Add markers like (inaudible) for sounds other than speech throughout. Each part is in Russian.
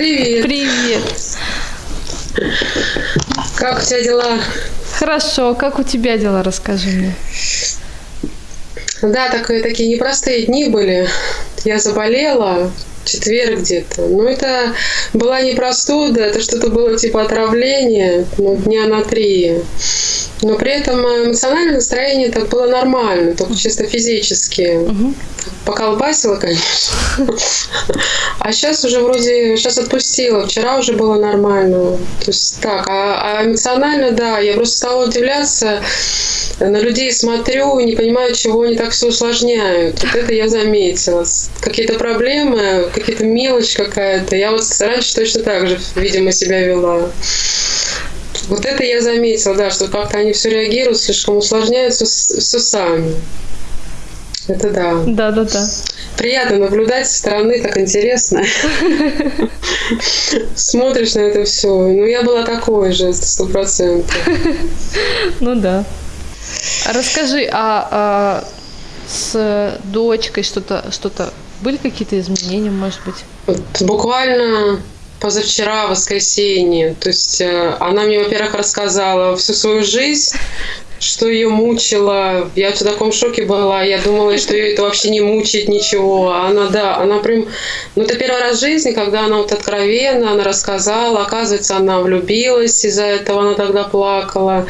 Привет. Привет. Как у тебя дела? Хорошо. Как у тебя дела? Расскажи мне. Да, такие, такие непростые дни были. Я заболела, четверг где-то. Но это была не простуда, это что-то было типа отравление, ну, дня на три. Но при этом эмоциональное настроение так было нормально, только чисто физически. Угу. Поколбасило, конечно. А сейчас уже вроде, сейчас отпустила. Вчера уже было нормально. То есть так, а, а эмоционально, да, я просто стала удивляться. На людей смотрю и не понимаю, чего они так все усложняют. Вот это я заметила. Какие-то проблемы, какие-то мелочь какая-то. Я вот раньше точно так же, видимо, себя вела. Вот это я заметила, да, что как-то они все реагируют, слишком усложняются все сами. Это да. Да, да, да. Приятно наблюдать со стороны, так интересно. (laughs) Смотришь на это все. Ну, я была такой же, сто процентов. (laughs) Ну да. Расскажи, а, а с дочкой что-то, что-то были какие-то изменения, может быть? Буквально позавчера, воскресенье. То есть э, она мне, во-первых, рассказала всю свою жизнь, что ее мучило. Я в таком шоке была. Я думала, что ее это вообще не мучает ничего. Она, да, она прям... Ну, это первый раз в жизни, когда она вот откровенно, она рассказала. Оказывается, она влюбилась, из-за этого она тогда плакала.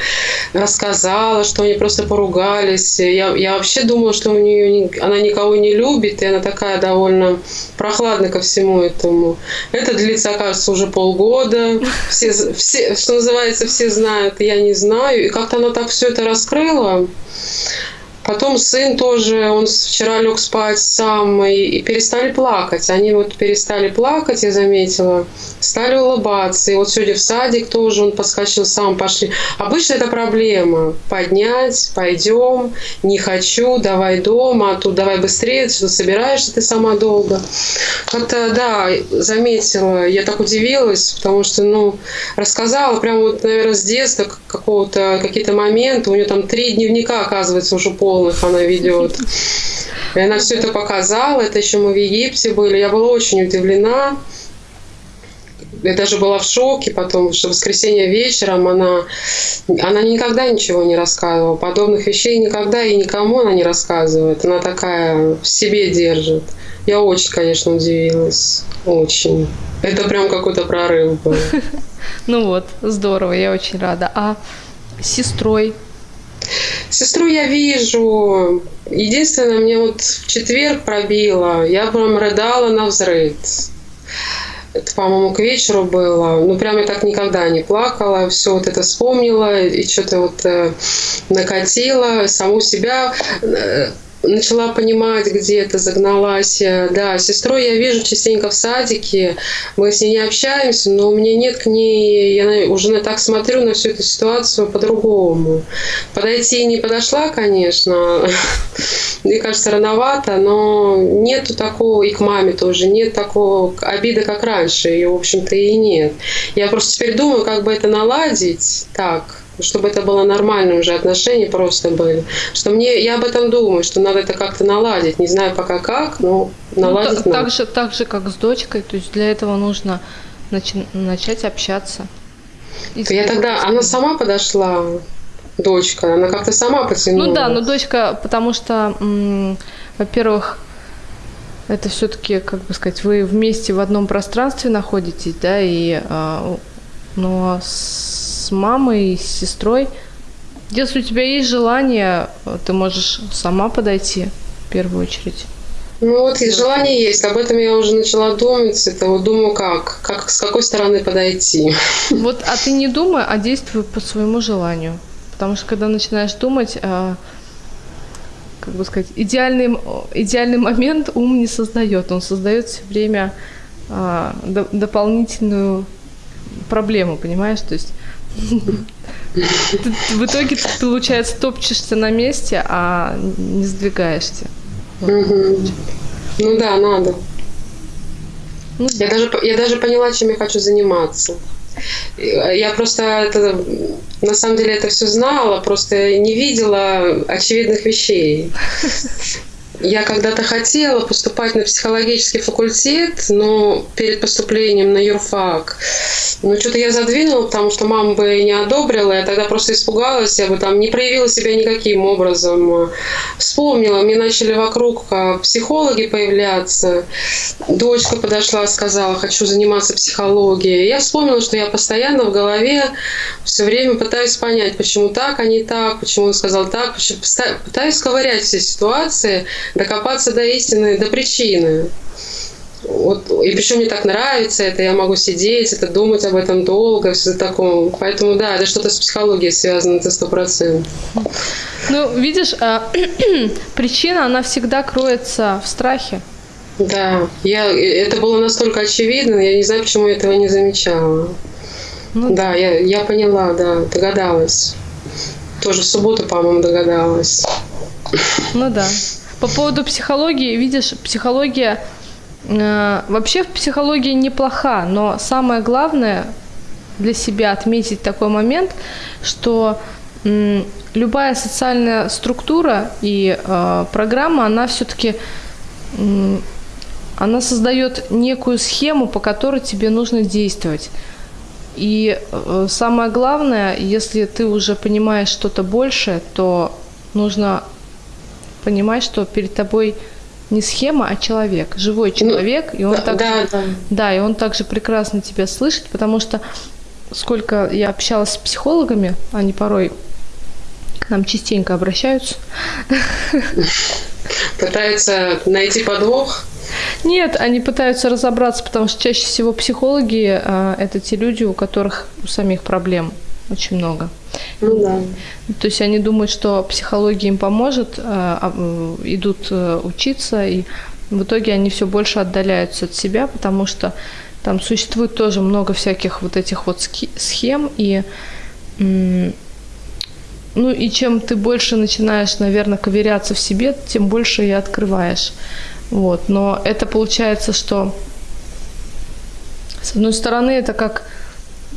Рассказала, что они просто поругались. Я, я вообще думала, что у нее она никого не любит, и она такая довольно прохладная ко всему этому. Это длится, кажется, уже полгода. Все, все, что называется, все знают, я не знаю. И как-то она так все это раскрыла. Потом сын тоже, он вчера лег спать сам и, и перестали плакать. Они вот перестали плакать, я заметила, стали улыбаться. И вот сегодня в садик тоже он подскочил сам, пошли. Обычно это проблема. Поднять, пойдем, не хочу, давай дома, а тут давай быстрее, что собираешься ты сама долго. Как-то, да, заметила, я так удивилась, потому что, ну, рассказала прямо вот, наверное, с детства какого-то, какие-то моменты. У нее там три дневника, оказывается, уже пол полных она ведет. И она все это показала, это еще мы в Египте были. Я была очень удивлена. Я даже была в шоке потом, что в воскресенье вечером она, она никогда ничего не рассказывала. Подобных вещей никогда и никому она не рассказывает. Она такая в себе держит. Я очень, конечно, удивилась. Очень. Это прям какой-то прорыв был. (laughs) Ну вот, здорово, я очень рада. А с сестрой Сестру я вижу. Единственное, мне вот в четверг пробило. Я прям рыдала на взрыв. Это, по-моему, к вечеру было. Ну, прям я так никогда не плакала. Все вот это вспомнила и что-то вот э, накатила саму себя. Начала понимать, где это загналась. Да, сестрой я вижу частенько в садике, мы с ней не общаемся, но у меня нет к ней, я уже так смотрю на всю эту ситуацию по-другому. Подойти не подошла, конечно, (laughs) мне кажется, рановато, но нету такого, и к маме тоже, нет такого обиды, как раньше, ее, в общем-то, и нет. Я просто теперь думаю, как бы это наладить так, чтобы это было нормальное уже отношения просто были. Что мне, я об этом думаю, что надо это как-то наладить. Не знаю пока как, но ну, наладить ну, надо. Так же, так же, как с дочкой, то есть для этого нужно начи- начать общаться. Я тогда, она сама подошла, дочка, она как-то сама потянула. Ну да, но дочка, потому что, во-первых, это все-таки, как бы сказать, вы вместе в одном пространстве находитесь, да, и, э, но с с мамой, с сестрой. Если у тебя есть желание, ты можешь сама подойти в первую очередь. Ну вот и желание есть. Об этом я уже начала думать. Это вот думаю, как, как с какой стороны подойти. (laughs) Вот, а ты не думай, а действуй по своему желанию. Потому что когда начинаешь думать, а, как бы сказать, идеальный, идеальный момент ум не создает. Он создает все время а, до, дополнительную проблему, понимаешь? То есть в итоге ты, получается, топчешься на месте, а не сдвигаешься. Ну да, надо. Ну, я, даже, я даже поняла, чем я хочу заниматься. Я просто это, на самом деле это все знала, просто не видела очевидных вещей. Я когда-то хотела поступать на психологический факультет, но перед поступлением на юрфак. Но что-то я задвинула, потому что мама бы не одобрила. Я тогда просто испугалась, я бы там не проявила себя никаким образом. Вспомнила, мне начали вокруг а, психологи появляться. Дочка подошла, сказала, хочу заниматься психологией. Я вспомнила, что я постоянно в голове все время пытаюсь понять, почему так, а не так, почему он сказал так, почему... пытаюсь ковырять все ситуации, докопаться до истины, до причины. Вот, и причем мне так нравится это, я могу сидеть, это думать об этом долго, все такое. Поэтому да, это что-то с психологией связано, это сто процентов. Ну, видишь, а, (clears throat) причина, она всегда кроется в страхе. Да, я, это было настолько очевидно, я не знаю, почему я этого не замечала. Ну, да, я, я поняла, да, догадалась. Тоже в субботу, по-моему, догадалась. Ну да. По поводу психологии, видишь, психология э, вообще в психологии неплоха, но самое главное для себя отметить такой момент, что э, любая социальная структура и э, программа, она все-таки э, она создает некую схему, по которой тебе нужно действовать. И э, самое главное, если ты уже понимаешь что-то большее, то нужно понимать, что перед тобой не схема, а человек, живой ну, человек, и он да, также, да, да. да, и он также прекрасно тебя слышит, потому что сколько я общалась с психологами, они порой к нам частенько обращаются. Пытаются найти подвох. Нет, они пытаются разобраться, потому что чаще всего психологи а, это те люди, у которых у самих проблем очень много. Ну да. То есть они думают, что психология им поможет, а, а, идут э, учиться, и в итоге они все больше отдаляются от себя, потому что там существует тоже много всяких вот этих вот схем, и ну и чем ты больше начинаешь, наверное, ковыряться в себе, тем больше и открываешь. Вот. Но это получается, что с одной стороны это как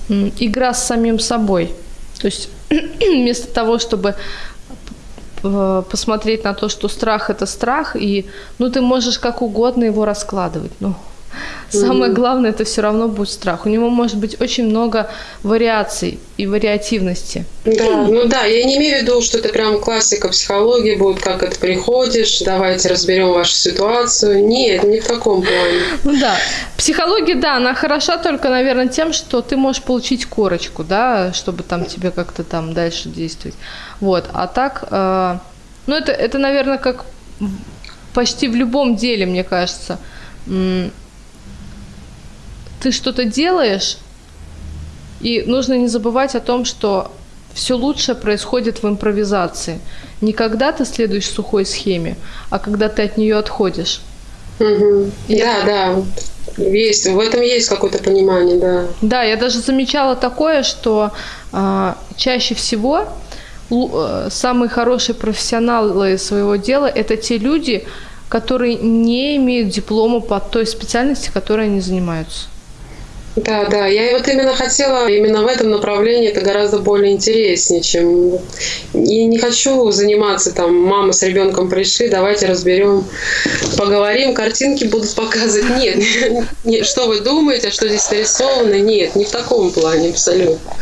игра с самим собой. То есть (clears throat) вместо того, чтобы посмотреть на то, что страх это страх, и ну ты можешь как угодно его раскладывать. Ну, Самое mm-hmm. главное, это все равно будет страх. У него может быть очень много вариаций и вариативности. Да, ну да, я не имею в виду, что это прям классика психологии будет, как это приходишь, давайте разберем вашу ситуацию. Нет, не в таком плане. Ну да, психология, да, она хороша только, наверное, тем, что ты можешь получить корочку, да, чтобы там тебе как-то там дальше действовать. Вот, а так, э, ну это, это, наверное, как почти в любом деле, мне кажется ты что-то делаешь, и нужно не забывать о том, что все лучшее происходит в импровизации. Не когда ты следуешь сухой схеме, а когда ты от нее отходишь. Угу. Да, да. Есть, в этом есть какое-то понимание, да. Да, я даже замечала такое, что а, чаще всего э, самые хорошие профессионалы своего дела это те люди, которые не имеют диплома по той специальности, которой они занимаются. Да, да, я вот именно хотела именно в этом направлении, это гораздо более интереснее, чем... И не хочу заниматься там, мама с ребенком пришли, давайте разберем, поговорим, картинки будут показывать. Нет, (laughs) нет, что вы думаете, что здесь нарисовано? Нет, не в таком плане абсолютно.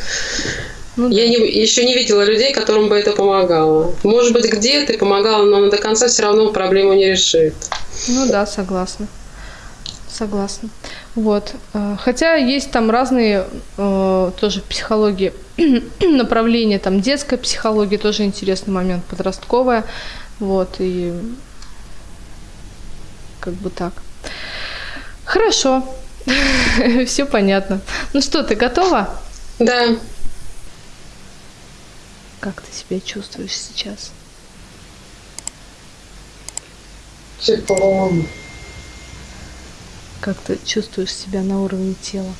Ну, я не, еще не видела людей, которым бы это помогало. Может быть, где-то помогало, но до конца все равно проблему не решит. Ну да, согласна. Согласна. Вот. Э, хотя есть там разные э, тоже психологии (clears throat) направления, там детская психология тоже интересный момент, подростковая, вот, и как бы так. Хорошо, (laughs) все понятно. Ну что, ты готова? Да. Как ты себя чувствуешь сейчас? Тепло. Как ты чувствуешь себя на уровне тела?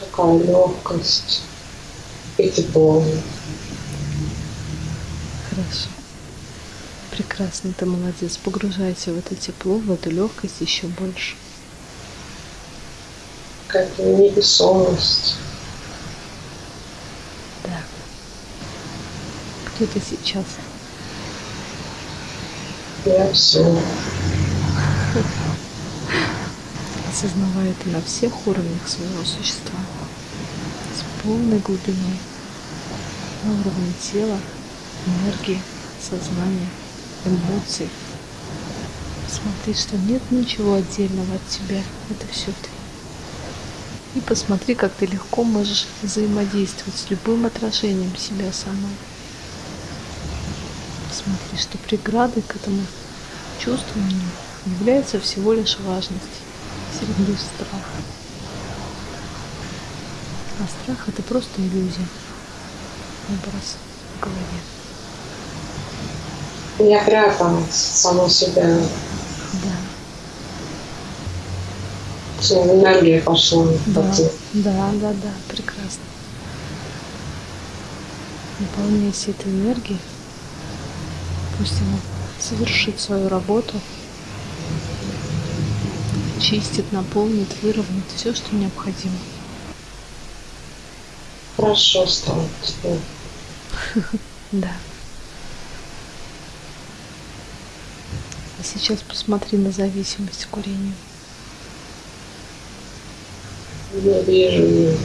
Такая легкость и тепло. Хорошо. Прекрасно, ты молодец. Погружайся в это тепло, в эту легкость еще больше. Какая-то невесомость. Да. Где ты сейчас? Я все. Осознавая это на всех уровнях своего существа, с полной глубиной, на уровне тела, энергии, сознания, эмоций. Посмотри, что нет ничего отдельного от тебя, это все ты. И посмотри, как ты легко можешь взаимодействовать с любым отражением себя самой. Посмотри, что преградой к этому чувствованию является всего лишь важность среди страха. А страх это просто иллюзия, образ в голове. Я пряталась сама себя. Да, Все, энергия пошла. да, да, да, да, прекрасно. Наполняйся этой энергией, пусть она совершит свою работу, чистит, наполнит, выровняет все, что необходимо. Хорошо стало. (laughs) Да. А сейчас посмотри на зависимость к курению. Я вижу.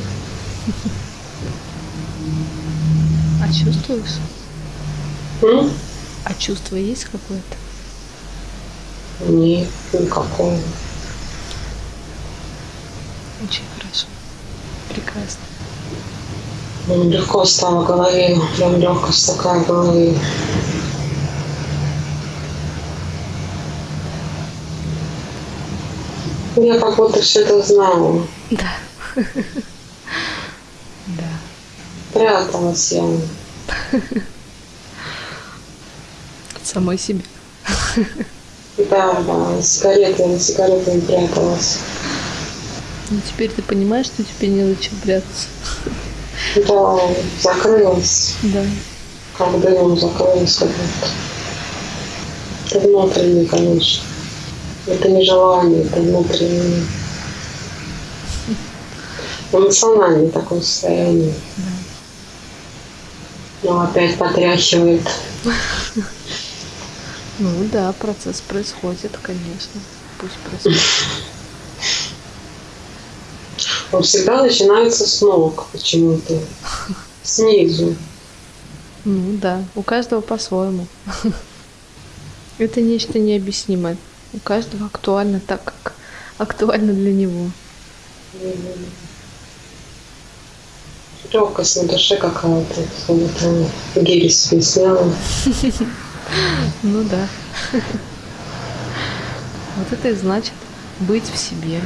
(laughs) А чувствуешь? М? А чувство есть какое-то? Нет, никакого. Очень хорошо. Прекрасно. Легко стало в голове. Прям легкость такая в голове. Я как будто все это знала. Да. (laughs) Да. Пряталась я. От самой себе. Да, да, сигареты, на сигаретами пряталась. Ну теперь ты понимаешь, что тебе не зачем прятаться. Да, закрылась. Да. Как дымом закрылась. Это внутренний, конечно. Это не желание, это внутреннее. Эмоциональное такое состояние. Да. Но опять потряхивает. Ну да, процесс происходит, конечно. Пусть происходит. (laughs) Он всегда начинается с ног почему-то. Снизу. Ну да, у каждого по-своему. Это нечто необъяснимое. У каждого актуально так, как актуально для него. Легкость на душе какая-то. Словно гири себе сняла. Ну да. Вот это и значит быть в себе.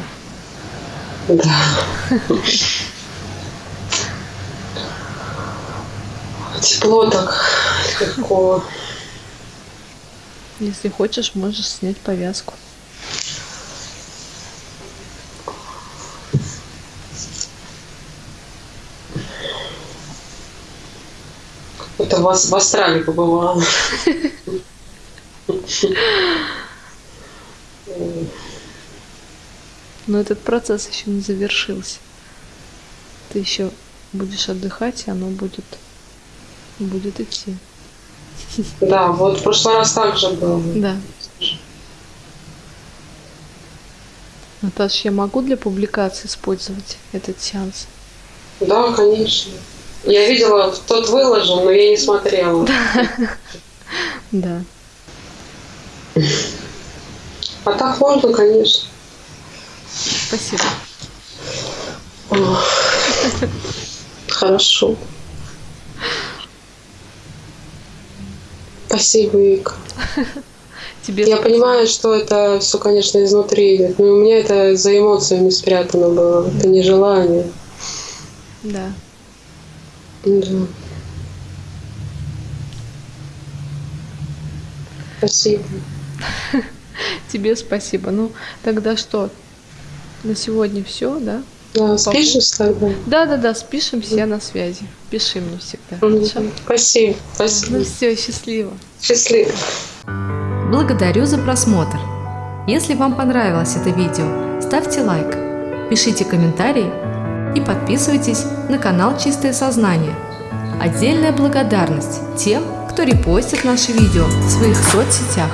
Да. Тепло так легко. Если хочешь, можешь снять повязку. Это в, Ас- в Австралии побывала. (laughs) Но этот процесс еще не завершился. Ты еще будешь отдыхать, и оно будет, будет идти. Да, вот в прошлый раз так же было. Да. Наташ, я могу для публикации использовать этот сеанс? Да, конечно. Я видела, тот выложен, но я не смотрела. Да. (laughs) А так можно, конечно. Спасибо. Хорошо. Спасибо, Вика. Тебе Я понимаю, что это все, конечно, изнутри идет, но у меня это за эмоциями спрятано было. Это не желание. Да. Да. Спасибо. (laughs) Тебе спасибо. Ну, тогда что? На сегодня все, да? Да, спишешь тогда? Да, да, да, спишемся, я на связи. Пиши мне всегда. Хорошо? Мгм. Спасибо. Ну Спасибо. все, счастливо. Счастливо. Благодарю за просмотр. Если вам понравилось это видео, ставьте лайк, пишите комментарии и подписывайтесь на канал Чистое Сознание. Отдельная благодарность тем, кто репостит наши видео в своих соцсетях.